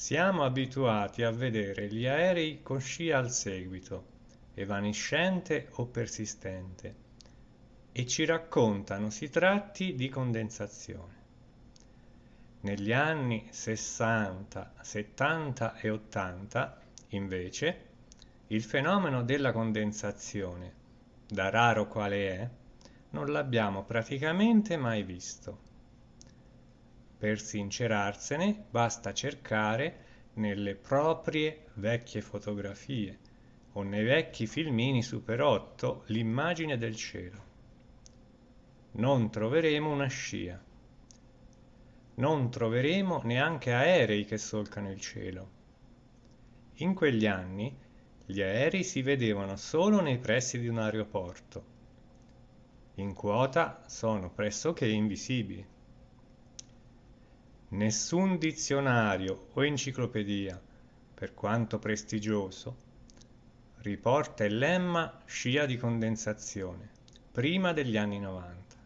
Siamo abituati a vedere gli aerei con scia al seguito, evanescente o persistente, e ci raccontano si tratti di condensazione. Negli anni 60, 70 e 80, invece, il fenomeno della condensazione, da raro quale è, non l'abbiamo praticamente mai visto. Per sincerarsene basta cercare nelle proprie vecchie fotografie o nei vecchi filmini Super 8 l'immagine del cielo. Non troveremo una scia. Non troveremo neanche aerei che solcano il cielo. In quegli anni gli aerei si vedevano solo nei pressi di un aeroporto. In quota sono pressoché invisibili. Nessun dizionario o enciclopedia, per quanto prestigioso, riporta il lemma scia di condensazione prima degli anni 90.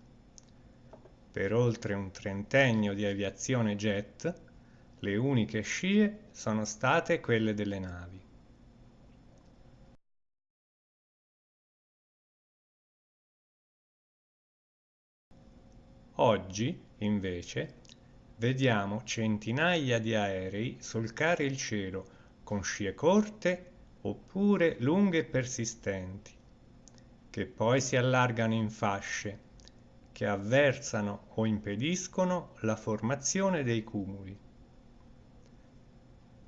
Per oltre un trentennio di aviazione jet, le uniche scie sono state quelle delle navi. Oggi, invece, vediamo centinaia di aerei solcare il cielo con scie corte oppure lunghe e persistenti, che poi si allargano in fasce, che avversano o impediscono la formazione dei cumuli.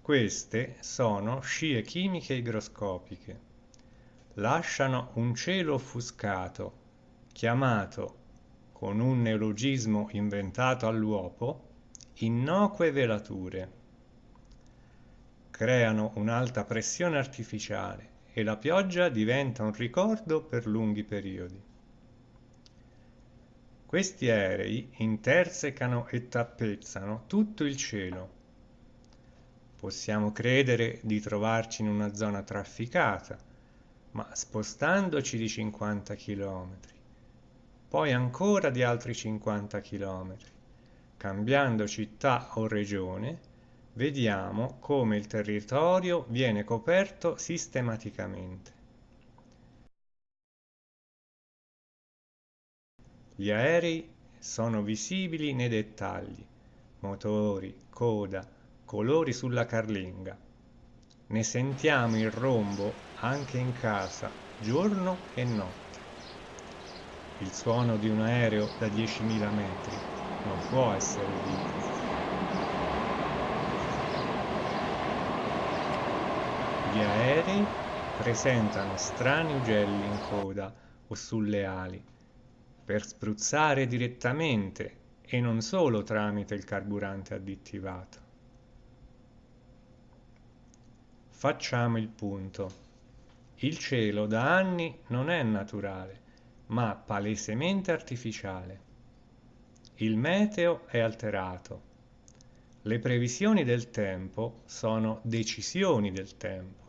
Queste sono scie chimiche igroscopiche. Lasciano un cielo offuscato, chiamato, con un neologismo inventato all'uopo, innocue velature. Creano un'alta pressione artificiale e la pioggia diventa un ricordo per lunghi periodi. Questi aerei intersecano e tappezzano tutto il cielo. Possiamo credere di trovarci in una zona trafficata, ma spostandoci di 50 km, poi ancora di altri 50 km, cambiando città o regione, vediamo come il territorio viene coperto sistematicamente. Gli aerei sono visibili nei dettagli, motori, coda, colori sulla carlinga. Ne sentiamo il rombo anche in casa, giorno e notte. Il suono di un aereo da 10.000 metri non può essere vita. Gli aerei presentano strani ugelli in coda o sulle ali per spruzzare direttamente e non solo tramite il carburante additivato. Facciamo il punto. Il cielo da anni non è naturale, ma palesemente artificiale. Il meteo è alterato. Le previsioni del tempo sono decisioni del tempo.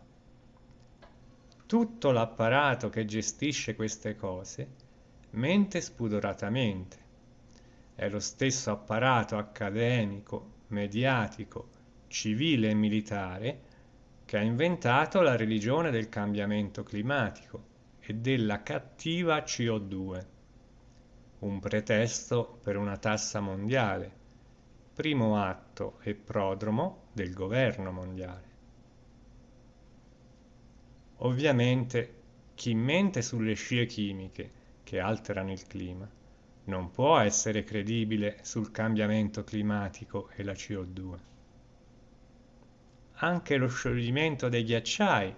Tutto l'apparato che gestisce queste cose mente spudoratamente. È lo stesso apparato accademico, mediatico, civile e militare che ha inventato la religione del cambiamento climatico e della cattiva CO2 un pretesto per una tassa mondiale, primo atto e prodromo del governo mondiale. Ovviamente chi mente sulle scie chimiche che alterano il clima non può essere credibile sul cambiamento climatico e la CO2. Anche lo scioglimento dei ghiacciai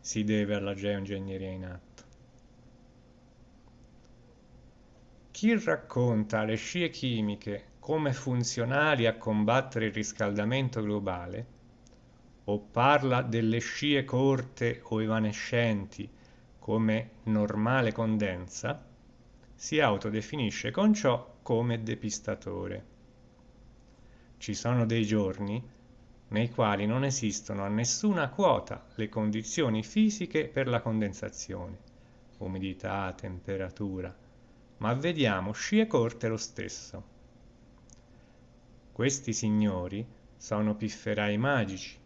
si deve alla geoingegneria in atto. Chi racconta le scie chimiche come funzionali a combattere il riscaldamento globale, o parla delle scie corte o evanescenti come normale condensa, si autodefinisce con ciò come depistatore. Ci sono dei giorni nei quali non esistono a nessuna quota le condizioni fisiche per la condensazione, umidità, temperatura, ma vediamo scie corte lo stesso. Questi signori sono pifferai magici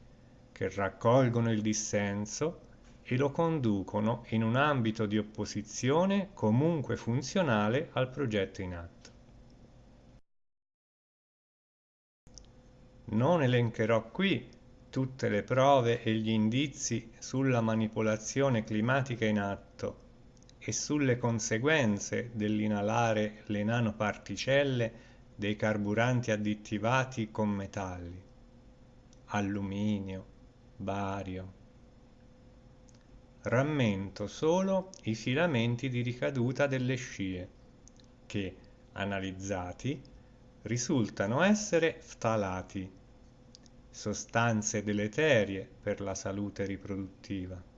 che raccolgono il dissenso e lo conducono in un ambito di opposizione comunque funzionale al progetto in atto. Non elencherò qui tutte le prove e gli indizi sulla manipolazione climatica in atto e sulle conseguenze dell'inalare le nanoparticelle dei carburanti additivati con metalli, alluminio, bario. Rammento solo i filamenti di ricaduta delle scie, che, analizzati, risultano essere ftalati sostanze deleterie per la salute riproduttiva.